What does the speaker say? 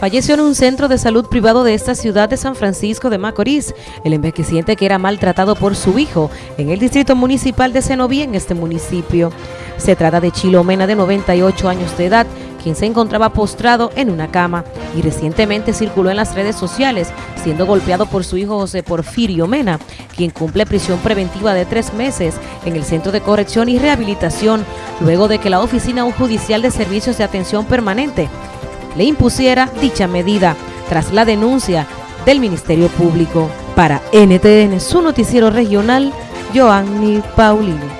Falleció en un centro de salud privado de esta ciudad de San Francisco de Macorís el envejeciente que era maltratado por su hijo en el distrito municipal de Cenoví en este municipio. Se trata de Chilo Mena de 98 años de edad, quien se encontraba postrado en una cama y recientemente circuló en las redes sociales siendo golpeado por su hijo José Porfirio Mena, quien cumple prisión preventiva de tres meses en el Centro de Corrección y Rehabilitación luego de que la Oficina Judicial de Servicios de Atención Permanente le impusiera dicha medida tras la denuncia del Ministerio Público. Para NTN, su noticiero regional, Joanny Paulino.